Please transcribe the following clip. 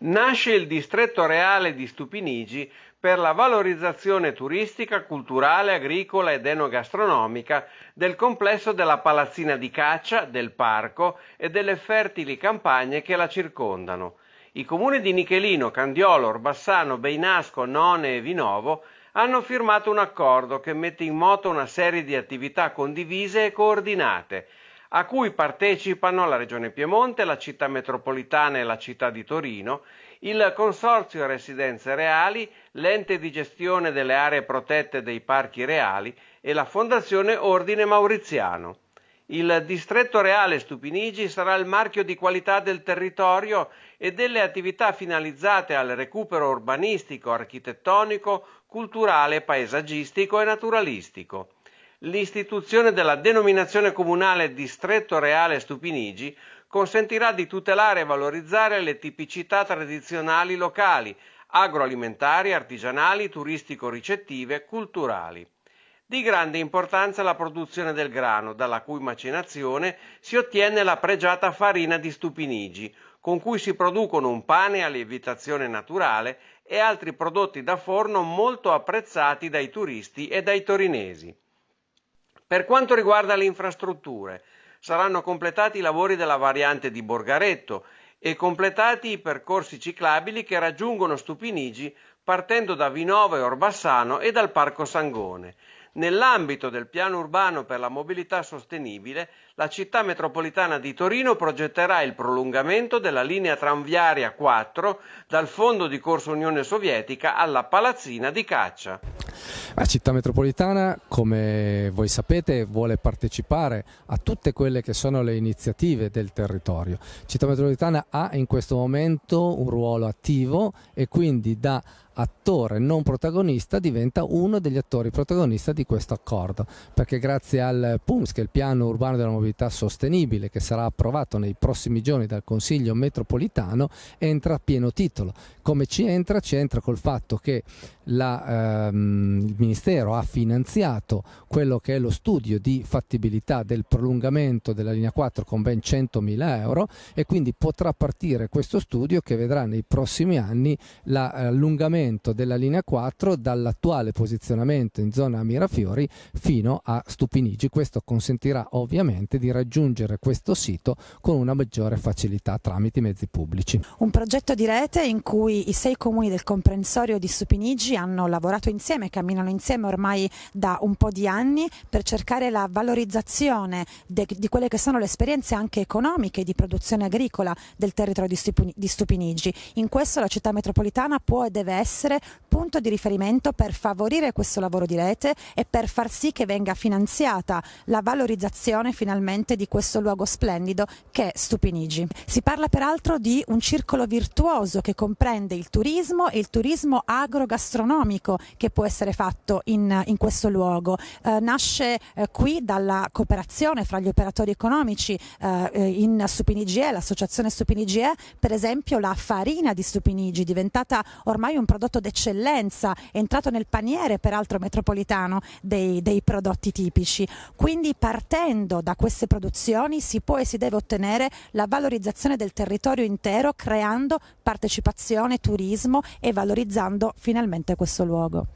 Nasce il distretto reale di Stupinigi per la valorizzazione turistica, culturale, agricola ed enogastronomica del complesso della palazzina di caccia, del parco e delle fertili campagne che la circondano. I comuni di Nichelino, Candiolo, Orbassano, Beinasco, None e Vinovo hanno firmato un accordo che mette in moto una serie di attività condivise e coordinate a cui partecipano la Regione Piemonte, la città metropolitana e la città di Torino, il Consorzio Residenze Reali, l'ente di gestione delle aree protette dei parchi reali e la Fondazione Ordine Mauriziano. Il distretto reale Stupinigi sarà il marchio di qualità del territorio e delle attività finalizzate al recupero urbanistico, architettonico, culturale, paesaggistico e naturalistico l'istituzione della denominazione comunale Distretto Reale Stupinigi consentirà di tutelare e valorizzare le tipicità tradizionali locali, agroalimentari, artigianali, turistico-ricettive, culturali. Di grande importanza la produzione del grano, dalla cui macinazione si ottiene la pregiata farina di Stupinigi, con cui si producono un pane a lievitazione naturale e altri prodotti da forno molto apprezzati dai turisti e dai torinesi. Per quanto riguarda le infrastrutture, saranno completati i lavori della variante di Borgaretto e completati i percorsi ciclabili che raggiungono Stupinigi partendo da Vinova e Orbassano e dal Parco Sangone. Nell'ambito del piano urbano per la mobilità sostenibile, la città metropolitana di Torino progetterà il prolungamento della linea tranviaria 4 dal fondo di Corso Unione Sovietica alla Palazzina di Caccia. La città metropolitana, come voi sapete, vuole partecipare a tutte quelle che sono le iniziative del territorio. Città metropolitana ha in questo momento un ruolo attivo e quindi da attore non protagonista diventa uno degli attori protagonisti di questo accordo perché grazie al PUMS che è il piano urbano della mobilità sostenibile che sarà approvato nei prossimi giorni dal Consiglio metropolitano entra a pieno titolo come ci entra? ci entra col fatto che la, ehm, il Ministero ha finanziato quello che è lo studio di fattibilità del prolungamento della linea 4 con ben 100.000 euro e quindi potrà partire questo studio che vedrà nei prossimi anni l'allungamento della linea 4 dall'attuale posizionamento in zona Mirafiori fino a Stupinigi. Questo consentirà ovviamente di raggiungere questo sito con una maggiore facilità tramite i mezzi pubblici. Un progetto di rete in cui i sei comuni del comprensorio di Stupinigi hanno lavorato insieme, camminano insieme ormai da un po' di anni per cercare la valorizzazione de, di quelle che sono le esperienze anche economiche di produzione agricola del territorio di Stupinigi. In questo la città metropolitana può e deve essere punto di riferimento per favorire questo lavoro di rete e per far sì che venga finanziata la valorizzazione finalmente di questo luogo splendido che è Stupinigi. Si parla peraltro di un circolo virtuoso che comprende il turismo e il turismo agrogastronomico che può essere fatto in, in questo luogo. Eh, nasce eh, qui dalla cooperazione fra gli operatori economici eh, eh in Stupinigie, l'associazione Stupinigie, per esempio la farina di Stupinigi, diventata ormai un prodotto d'eccellenza, entrato nel paniere peraltro metropolitano dei, dei prodotti tipici. Quindi partendo da queste produzioni si può e si deve ottenere la valorizzazione del territorio intero creando partecipazione, turismo e valorizzando finalmente questo luogo.